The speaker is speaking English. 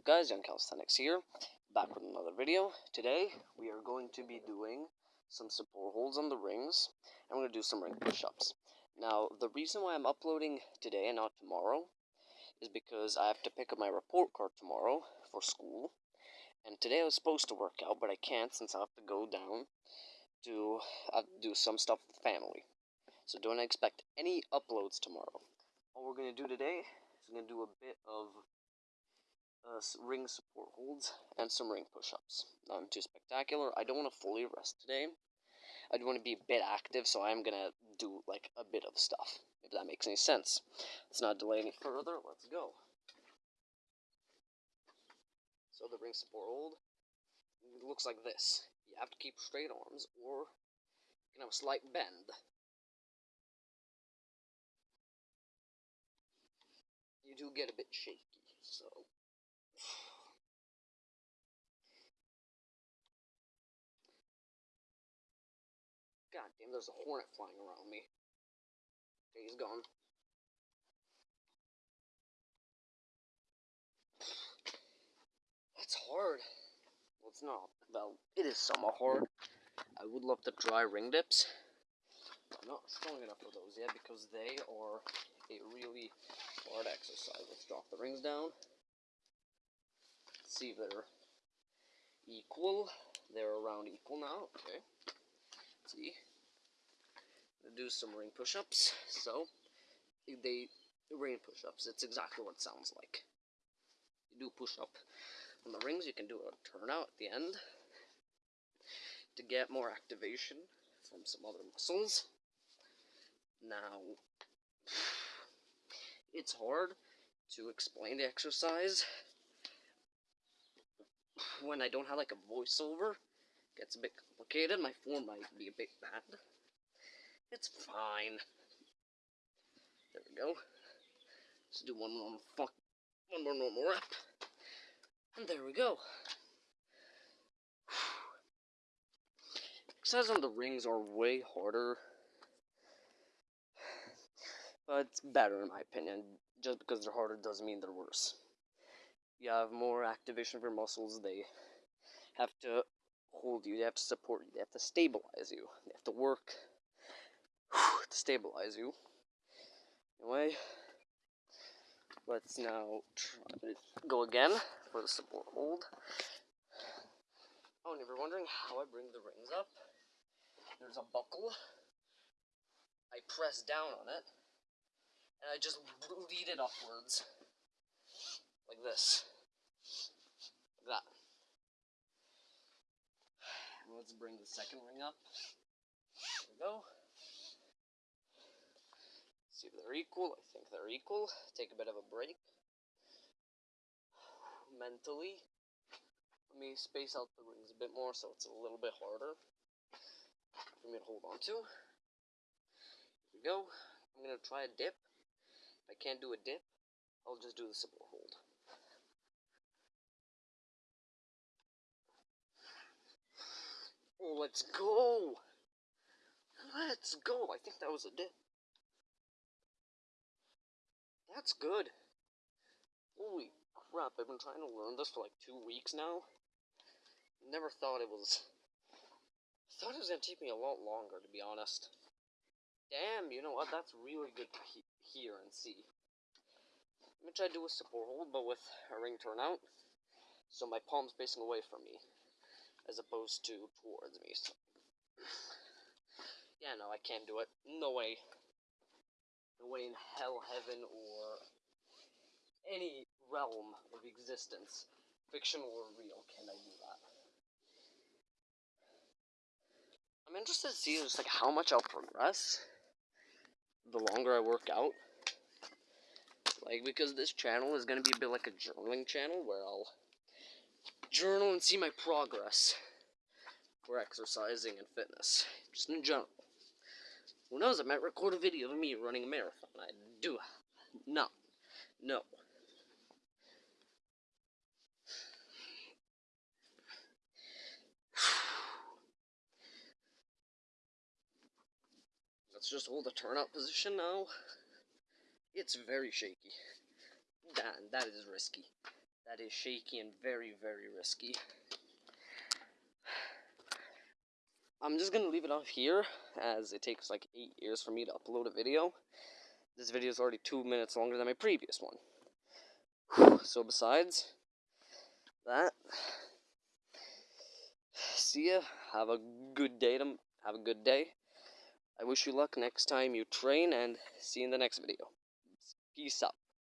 up guys, Young Calisthenics here, back with another video. Today, we are going to be doing some support holds on the rings, and we're going to do some ring push-ups. Now, the reason why I'm uploading today and not tomorrow is because I have to pick up my report card tomorrow for school, and today I was supposed to work out, but I can't since I have to go down to uh, do some stuff with family. So don't expect any uploads tomorrow. All we're going to do today is we're going to do a bit of uh, ring support holds, and some ring push-ups. Nothing too spectacular. I don't want to fully rest today. I do want to be a bit active, so I'm going to do, like, a bit of stuff, if that makes any sense. Let's not delay any further. Let's go. So the ring support hold looks like this. You have to keep straight arms, or you can have a slight bend. You do get a bit shaky, so God damn, there's a hornet flying around me. Okay, he's gone. That's hard. Well, it's not. Well, it is somewhat hard. I would love to try ring dips. I'm not strong enough for those yet because they are a really hard exercise. Let's drop the rings down. See if they're equal. They're around equal now. Okay see. Do some ring push-ups. So, they ring push-ups. It's exactly what it sounds like. You do push-up on the rings. You can do a turnout at the end to get more activation from some other muscles. Now, it's hard to explain the exercise when I don't have like a voiceover gets a bit complicated. My form might be a bit bad. It's fine. There we go. Let's do one more fuck one more normal rep. And there we go. Exercises on the rings are way harder. But it's better in my opinion. Just because they're harder doesn't mean they're worse. You have more activation of your muscles, they have to hold you, they have to support you, they have to stabilize you, they have to work to stabilize you. Anyway, let's now go again for the support hold. Oh, and if you're wondering how I bring the rings up, there's a buckle. I press down on it, and I just lead it upwards. Like this. Like that. Let's bring the second ring up. There we go. See if they're equal. I think they're equal. Take a bit of a break. Mentally, let me space out the rings a bit more so it's a little bit harder for me to hold on to. Here we go. I'm going to try a dip. If I can't do a dip, I'll just do the support hold. Let's go. Let's go. I think that was a dip. That's good. Holy crap, I've been trying to learn this for like two weeks now. Never thought it was... I thought it was going to take me a lot longer, to be honest. Damn, you know what? That's really good to he hear and see. Try to do a support hold, but with a ring turnout. So my palm's facing away from me as opposed to towards me. So. Yeah, no, I can't do it. No way. No way in hell, heaven, or any realm of existence, fiction or real, can I do that. I'm interested to see just like how much I'll progress the longer I work out. Like, because this channel is going to be a bit like a journaling channel where I'll journal and see my progress for exercising and fitness, just in general. Who knows, I might record a video of me running a marathon. I do not No. Let's just hold the turnout position now. It's very shaky. That, that is risky. That is shaky and very, very risky. I'm just gonna leave it off here, as it takes like 8 years for me to upload a video. This video is already 2 minutes longer than my previous one. So besides that, see ya, have a good day, to, have a good day. I wish you luck next time you train, and see you in the next video. Peace out.